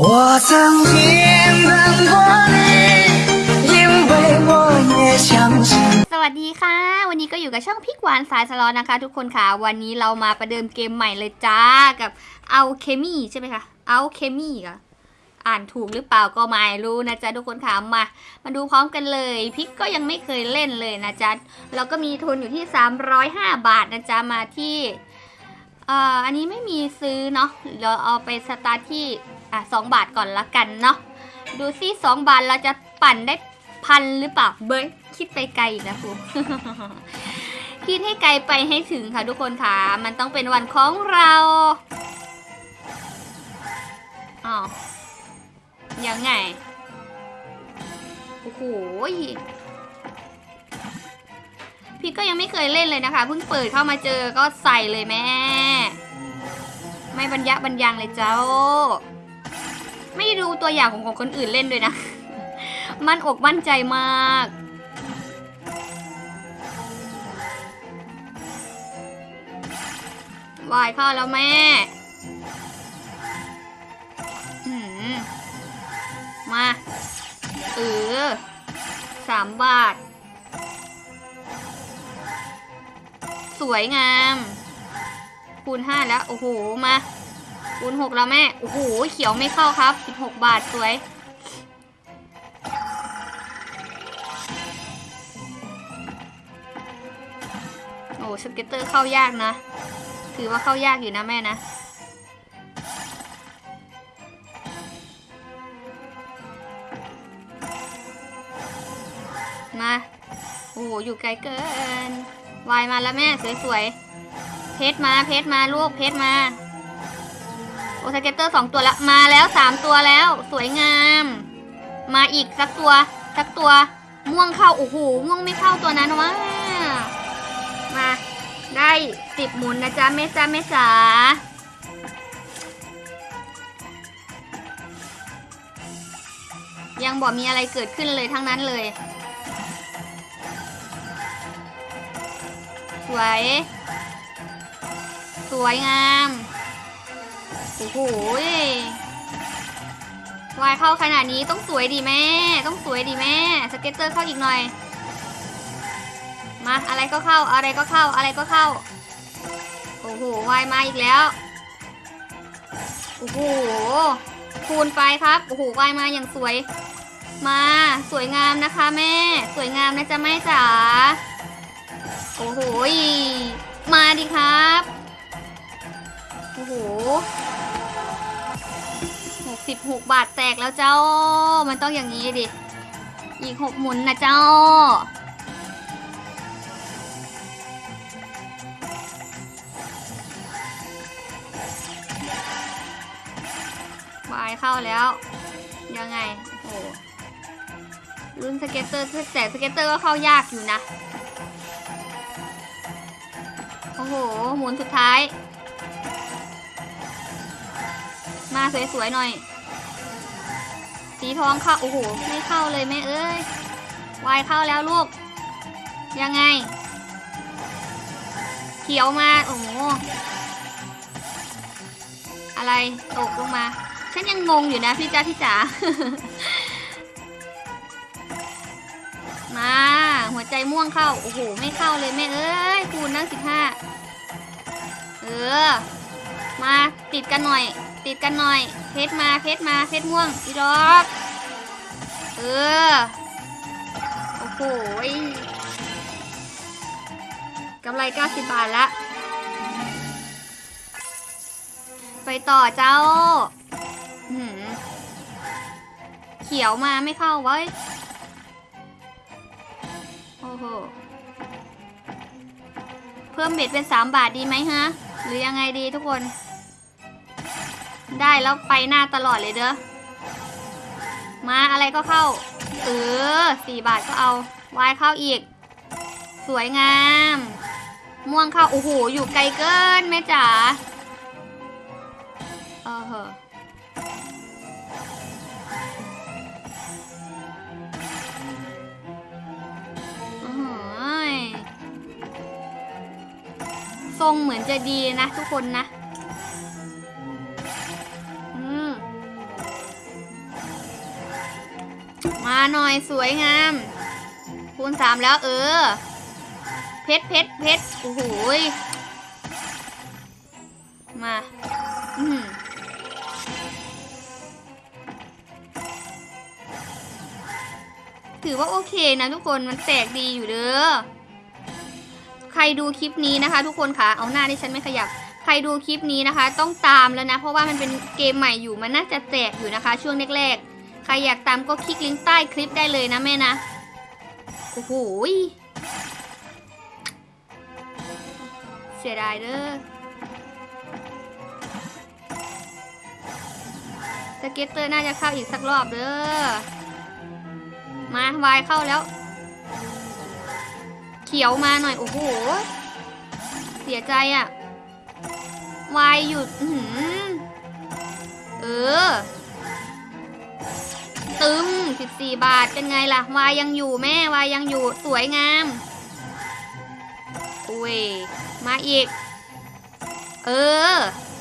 我曾经等过你，因为我也相信。 สวัสดีค่ะ วันนี้ก็อยู่กับช่องพริกหวานสายสลอนนะคะ ทุกคนค่ะ วันนี้เรามาประเดิมเกมใหม่เลยจ้ากับเอาเคมีใช่ไหมคะเอาเคมีค่ะอ่านถูกหรือเปล่าก็ไม่รู้นะจ๊ะทุกคนค่ะมา มาดูพร้อมกันเลยพริกก็ยังไม่เคยเล่นเลยนะจ๊ะเราก็มีทุนอยู่ที่ 305 บาทนะจ๊ะมาที่เอ่ออันนี้ไม่มีซื้อเนาะเราเอาไปสตาร์ทที่ อะสองบาทก่อนละกันเนาะดูซิสองบาทเราจะปั่นได้พันหรือเปล่าเบ้ยคิดไปไกลอีกนะครูคิดให้ไกลไปให้ถึงค่ะทุกคนค่ะ มันต้องเป็นวันของเราอ๋อยังไง โอ้โหพี่ก็ยังไม่เคยเล่นเลยนะคะ เพิ่งเปิดเข้ามาเจอก็ใส่เลยแม่ ไม่บรรยะบรรยังเลยเจ้า ไม่ดูตัวอย่างของของคนอื่นเล่นด้วยนะ มันอกมั่นใจมาก วายข้าแล้วแม่มา เออสามบาท สวยงาม คูณห้าแล้ว โอ้โห มา คูณหกแล้วแม่ โอ้โห เขียวไม่เข้าครับสิบหกบาทสวย โอ้ scatter เข้ายากนะ ถือว่าเข้ายากอยู่นะแม่นะมา โอ้โห อยู่ไกลเกิน วายมาแล้วแม่ สวยๆ เพชรมา เพชรมา ลูก เพชรมา โอสเกตเตอร์สองตัวแล้วมาแล้วสามตัวแล้ว สวยงาม มาอีกสักตัว สักตัว ม่วงเข้า โอ้โห ม่วงไม่เข้าตัวนั้นวะมาได้สิบหมุนนะจ๊ะแม่จ้าแม่จ๋ายังบอกมีอะไรเกิดขึ้นเลยทั้งนั้นเลย สวย สวยงาม โอ้โหวายเข้าขนาดนี้ต้องสวยดีแม่ ต้องสวยดีแม่ สเก็ตเตอร์เข้าอีกหน่อย มาอะไรก็เข้า อะไรก็เข้า อะไรก็เข้า โอ้โหวายมาอีกแล้ว โอ้โห คูณไปครับ โอ้โหวายมาอย่างสวย มาสวยงามนะคะแม่ สวยงามนะจ๊ะแม่จ๋า โอ้โห มาดิครับ โอ้โห หกสิบหกบาทแตกแล้วเจ้า มันต้องอย่างนี้ดิ อีกหกหมุนนะเจ้า บายเข้าแล้ว ยังไง โอ้ลุ้น scatter แต่ scatter ก็เข้ายากอยู่นะ โอ้โห หมุนสุดท้าย มาสวยๆหน่อย สีทองเข้า โอ้โห ไม่เข้าเลยแม่เอ้ยวายเข้าแล้วลูก ยังไง เขียวมา โอ้โห อะไรตกลงมา ฉันยังงงอยู่นะพี่จ้าพี่จ๋า มา หัวใจม่วงเข้า โอ้โห ไม่เข้าเลยแม่เอ้ยคูณนั่งสิบห้า เออ มาติดกันหน่อย ติดกันหน่อย เพชรมาเพชรมาเพชรม่วงอีดอกเออ โอ้โหกำไร 90 บาทละไปต่อเจ้าหือเขียวมาไม่เข้าเว้ โอ้โห เพิ่มเบ็ดเป็น 3 บาทดีไหมฮะ หรือยังไงดีทุกคน ได้แล้วไปหน้าตลอดเลยเด้อ มาอะไรก็เข้า เออ4บาทก็เอา วายเข้าอีก สวยงาม ม่วงเข้า โอ้โห อยู่ไกลเกินแม่จ๋า เออเหออ๋อหือทรงเหมือนจะดีนะทุกคนนะ หน่อยสวยงาม คูณสามแล้วเออ เพชรเพชรเพชรโอ้โหยมา อืมถือว่าโอเคนะทุกคนมันแตกดีอยู่เด้อ ใครดูคลิปนี้นะคะ ทุกคนคะเอาหน้าที่ฉันไม่ขยับ ใครดูคลิปนี้นะคะ ต้องตามแล้วนะ เพราะว่ามันเป็นเกมใหม่อยู่มันน่าจะแตกอยู่นะคะ ช่วงแรกๆ ใครอยากตามก็คลิกลิงก์ใต้คลิปได้เลยนะแม่นะ โอ้โหเสียดายเด้อ scatter น่าจะเข้าอีกสักรอบเด้อ มาวายเข้าแล้ว เขียวมาหน่อย โอ้โห เสียใจอะ่ะวายหยุดเออ ตึม14 บาทเป็นไงล่ะ วายยังอยู่แม่วายยังอยู่สวยงามอุ้ยมาอีก เออ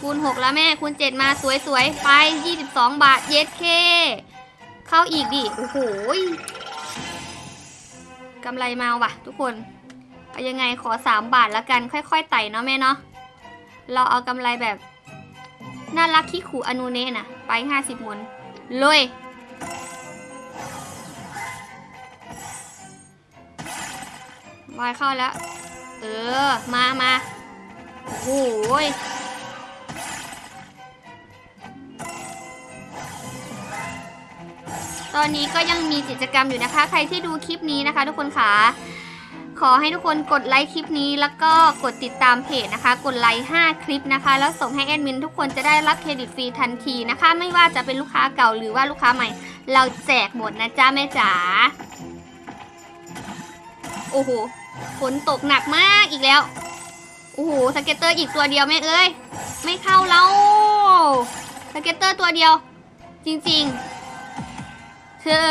คูณ 6 แล้วแม่คูณ 7 มาสวยๆ ไป 22 บาทเย็ดเค เข้าอีกดิ โอ้โหยกำไรมาว่ะ ทุกคนเอายังไงขอ 3 บาทแล้วกัน ค่อยๆไต่เนาะแม่เนาะเราเอากำไรแบบ น่ารักขี้ขู่อนูเนะนะไป 50หมุนเลย วายเข้าแล้ว เออ มามาโอ้โหยตอนนี้ก็ยังมีกิจกรรมอยู่นะคะ ใครที่ดูคลิปนี้นะคะ ทุกคนค่ะ ขอให้ทุกคนกดไลค์คลิปนี้ แล้วก็กดติดตามเพจนะคะ กดไลค์ 5 คลิปนะคะ แล้วส่งให้แอดมินทุกคนจะได้รับเครดิตฟรีทันทีนะคะ ไม่ว่าจะเป็นลูกค้าเก่าหรือว่าลูกค้าใหม่ เราแจกหมดนะจ๊ะแม่จ๋า โอ้โห ฝนตกหนักมากอีกแล้ว โอ้โห scatter อีกตัวเดียวแม่เอ้ย ไม่เข้าแล้วscatter ตัวเดียว จริงๆ เธอ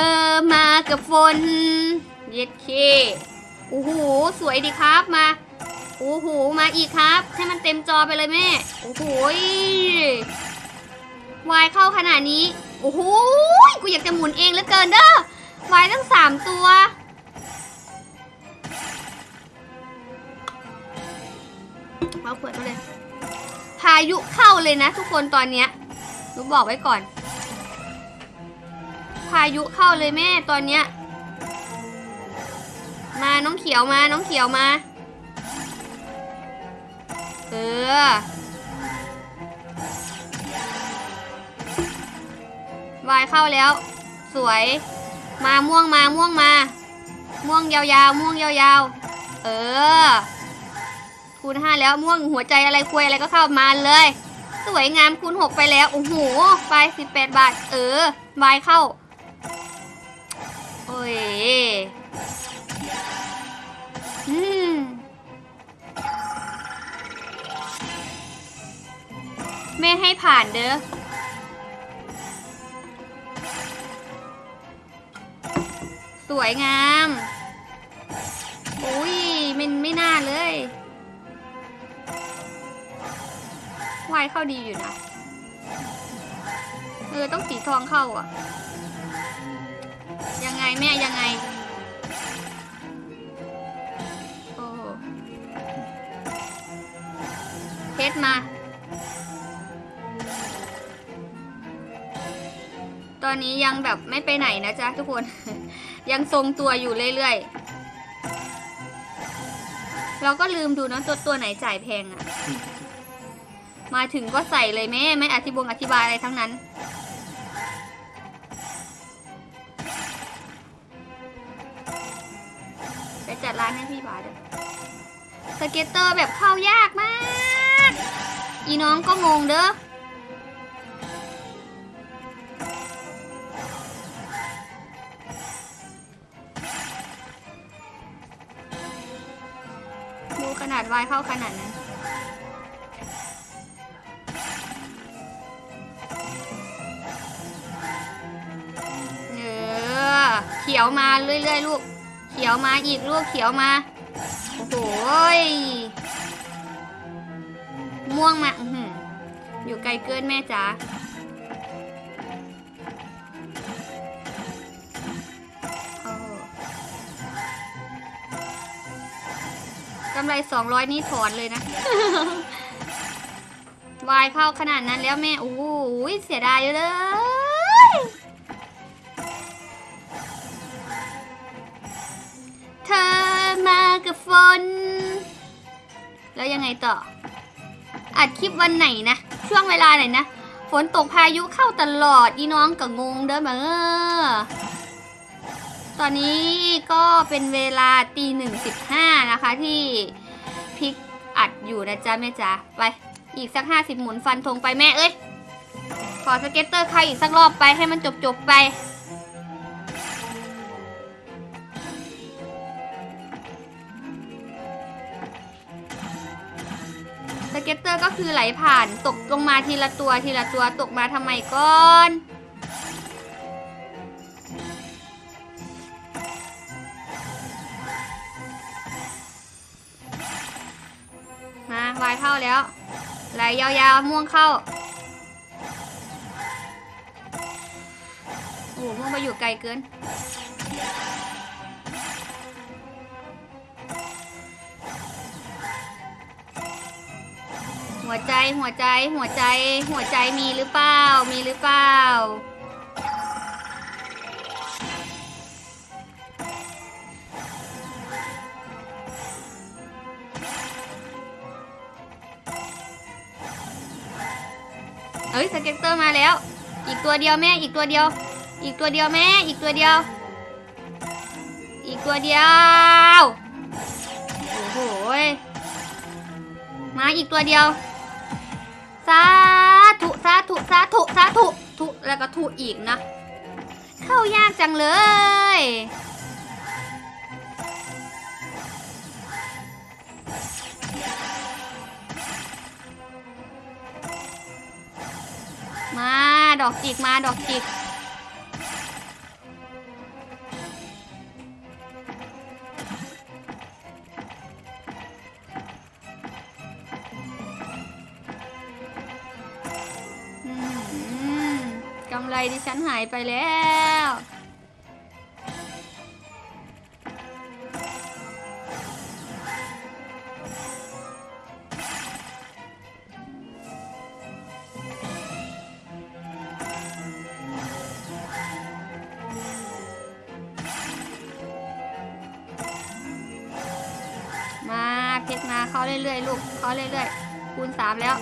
มากับฝน เย็ดเคโอ้โห สวยดีครับมา โอ้โห มาอีกครับ ให้มันเต็มจอไปเลยแม่ โอ้โหวายเข้าขนาดนี้ โอ้โห กูอยากจะหมุนเองเหลือเกินเด้อวายตั้งสามตัว เอาเปิดมาเลย พายุเข้าเลยนะ ทุกคนตอนเนี้ยหนูบอกไว้ก่อน พายุเข้าเลยแม่ตอนเนี้ย มาน้องเขียวมาน้องเขียวมา เออ วายเข้าแล้ว สวย มาม่วงมาม่วงมา ม่วงยาวๆม่วงยาวๆ เออ คูณห้าแล้วม่วงหัวใจอะไรควยอะไรก็เข้ามาเลย สวยงามคูณหกไปแล้ว โอ้โหไปสิบแปดบาท เออวายเข้า โอ้ยอืมแม่ให้ผ่านเด้อสวยงามายเข้าดีอยู่นะ เออ ต้องสีทองเข้าอะ ยังไงแม่ยังไง โอ้เพชรมา ตอนนี้ยังแบบไม่ไปไหนนะจ๊ะทุกคน ยังทรงตัวอยู่เรื่อยๆเราก็ลืมดูนะตัวตัวไหนจ่ายแพงอะ มาถึงก็ใส่เลยแม่ไม่อธิบงอธิบายอะไรทั้งนั้น ไปจัดร้านให้พี่บาด้วยสเก็ตเตอร์แบบเข้ายากมาก อีน้องก็งงเด้อดูขนาดวายเข้าขนาดนั้น เขียวมาเรื่อยๆลูก เขียวมาอีกลูกเขียวมา โอ้โหม่วงมาออยู่ไกลเกินแม่จ๋าอกำไรสองร้อยนี่ถอนเลยนะ วายเข้าขนาดนั้นแล้วแม่ โอ้ยเสียดายเลย เธอมากับฝน แล้วยังไงต่อ อัดคลิปวันไหนนะ ช่วงเวลาไหนนะ ฝนตกพายุเข้าตลอดอีน้องกับงงเด้อมาเออตอนนี้ก็เป็นเวลาตีหนึ่งสิบห้านะคะที่พริกอัดอยู่นะจ๊ะแม่จ๋าไป อีกสักห้าสิบหมุนฟันธงไปแม่เอ้ย ขอ scatter ใครอีกสักรอบไปให้มันจบจบๆไป สเก็ตเตอร์ก็คือไหลผ่านตกลงมาทีละตัวทีละตัวตกมาทำไมก่อนมาวายเข้าแล้ว ไหลยาวๆม่วงเข้า โอ้ม่วงมาอยู่ไกลเกิน หัวใจหัวใจหัวใจ หัวใจมีหรือเปล่า มีหรือเปล่า เอ้ย scatter มาแล้ว อีกตัวเดียวแม่อีกตัวเดียว อีกตัวเดียวแม่อีกตัวเดียว อีกตัวเดียวโอ้โหมาอีกตัวเดียว สาธุสาธุสาธุสาธุทุแล้วก็ทุอีกนะ เข้ายากจังเลย มาดอกจิกมาดอกจิก ดิฉันหายไปแล้ว มาเพชรมาเข้าเรื่อยๆลูกเข้าเรื่อยๆคูณสามแล้ว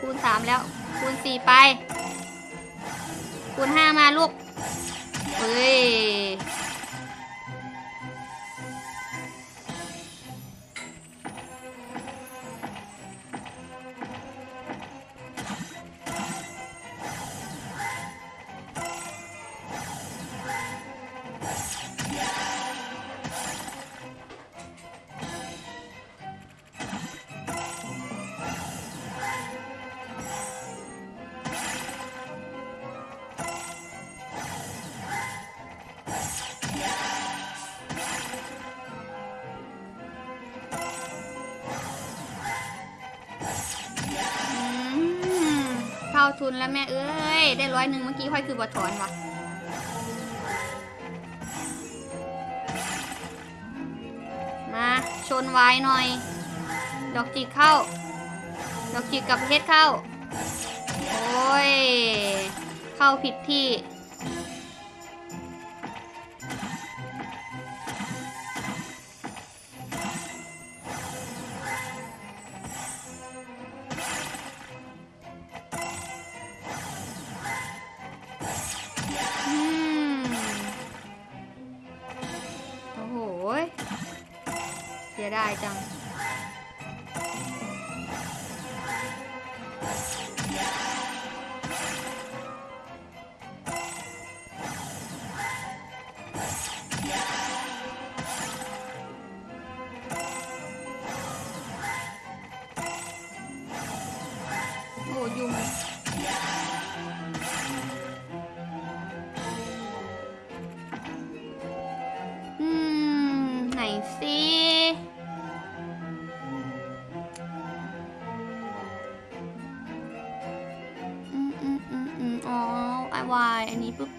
คูณสามแล้ว คูณสี่ไป คูณห้ามาลูกเฮ้ย ทุนแล้วแม่เอ้ย ได้ร้อยหนึ่งเมื่อกี้ค่อยคือบทถอนวะมาชนไว้หน่อย ดอกจิกเข้า ดอกจิกกับเพชรเข้า โอ้ย เข้าผิดที่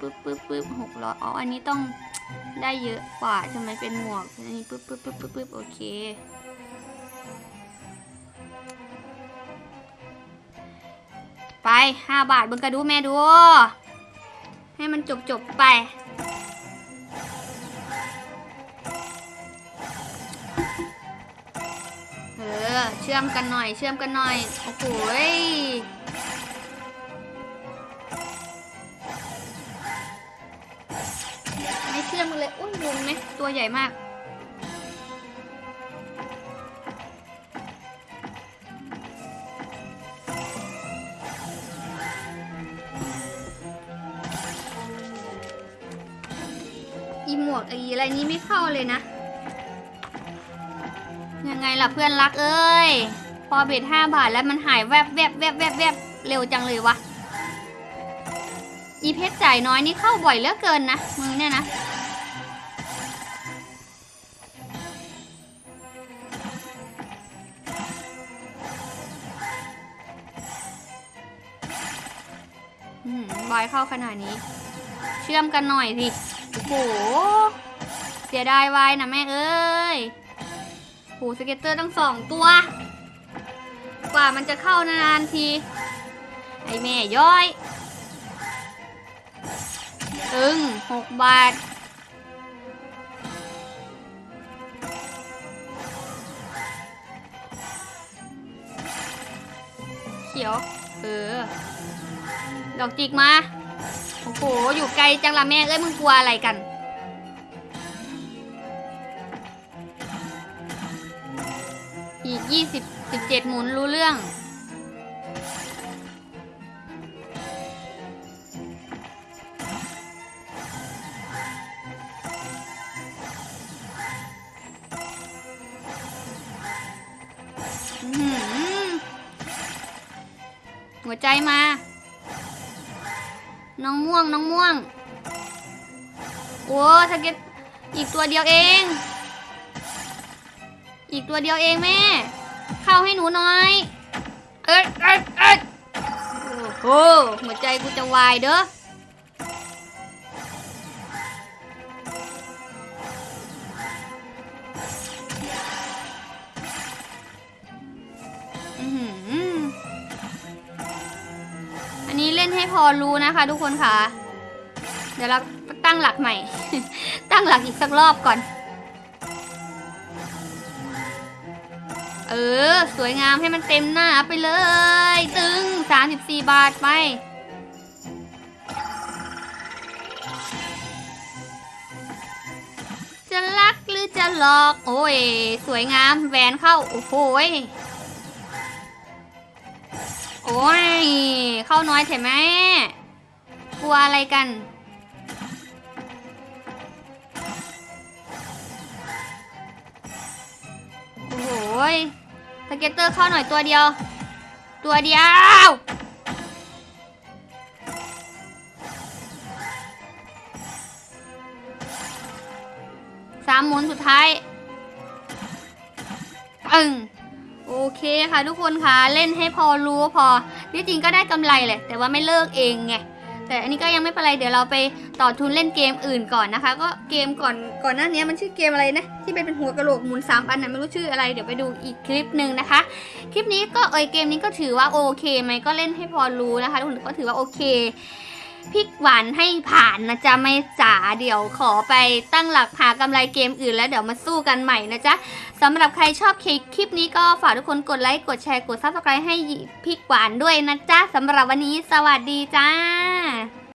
ปึ๊บปึ๊บปึ๊บหกร้อยอ๋อ อันนี้ต้องได้เยอะกว่าทำไมเป็นหมวก อันนี้ปึ๊บปึ๊บปึ๊บปึ๊บปึ๊บโอเค ไปห้าบาทบิ้งกระดูแม่ดู ให้มันจบจบไป เออ เชื่อมกันหน่อย เชื่อมกันหน่อย โอ้โห ตุ้งไหมตัวใหญ่มาก อีหมวกไออะไรนี้ไม่เข้าเลยนะ ยังไงล่ะเพื่อนรักเอ้ย พอเบ็ดห้าบาทแล้วมันหายแวบแวบแวบแวบแวบเร็วจังเลยวะอีเพชรจ่ายน้อยนี่เข้าบ่อยเหลือเกินนะมึงเนี่ยนะ เข้าขนาดนี้ เชื่อมกันหน่อยสิ โอ้โห เสียดายวายนะแม่เอ้ยโหสเก็ตเตอร์ตั้งสองตัว กว่ามันจะเข้านานๆที ไอแม่ย้อย ตึงหกบาทเขียว เออ ดอกจิกมา โอ้โห อยู่ไกลจังละแม่เอ้ยมึงกลัวอะไรกัน อีกยี่สิบสิบเจ็ดหมุนรู้เรื่อง งน้องม่วง โอ้สเก็ตอีกตัวเดียวเอง อีกตัวเดียวเองแม่ เข้าให้หนูหน่อย เอ้ยเอ้ยเอ้ยโอ้โหหัวใจกูจะวายเด้อ พอรู้นะคะ ทุกคนค่ะ เดี๋ยวเราตั้งหลักใหม่ ตั้งหลักอีกสักรอบก่อน เออ สวยงามให้มันเต็มหน้าไปเลย ตึง 34 บาทไปจะรักหรือจะหลอก โอ้ย สวยงามแหวนเข้า โอ้โห อ้ย เข้าน้อยเถอะแม่ กลัวอะไรกัน โอ้โหยสเกเตอร์เข้าหน่อยตัวเดียว ตัวเดียวสามหมุนสุดท้าย อึ้ง โอเคค่ะทุกคนค่ะเล่นให้พอรู้พอที่จริงก็ได้กำไรแหละแต่ว่าไม่เลิกเองไงแต่อันนี้ก็ยังไม่เป็นไรเดี๋ยวเราไปต่อทุนเล่นเกมอื่นก่อนนะคะ ก็เกมก่อนก่อนหน้านี้มันชื่อเกมอะไรนะที่เป็นเป็นหัวกระโหลกหมุนสามอันนะไม่รู้ชื่ออะไรเดี๋ยวไปดูอีกคลิปหนึ่งนะคะ คลิปนี้ก็เอยเกมนี้ก็ถือว่าโอเคไหมก็เล่นให้พอรู้นะคะทุกคนก็ถือว่าโอเค พริกหวานให้ผ่านนะจ๊ะไม่จ๋าเดี๋ยวขอไปตั้งหลักหากำไรเกมอื่นแล้วเดี๋ยวมาสู้กันใหม่นะจ๊ะสำหรับใครชอบคลิปนี้ก็ฝากทุกคนกดไลค์กดแชร์กด subscribe ให้พริกหวานด้วยนะจ๊ะสำหรับวันนี้สวัสดีจ้า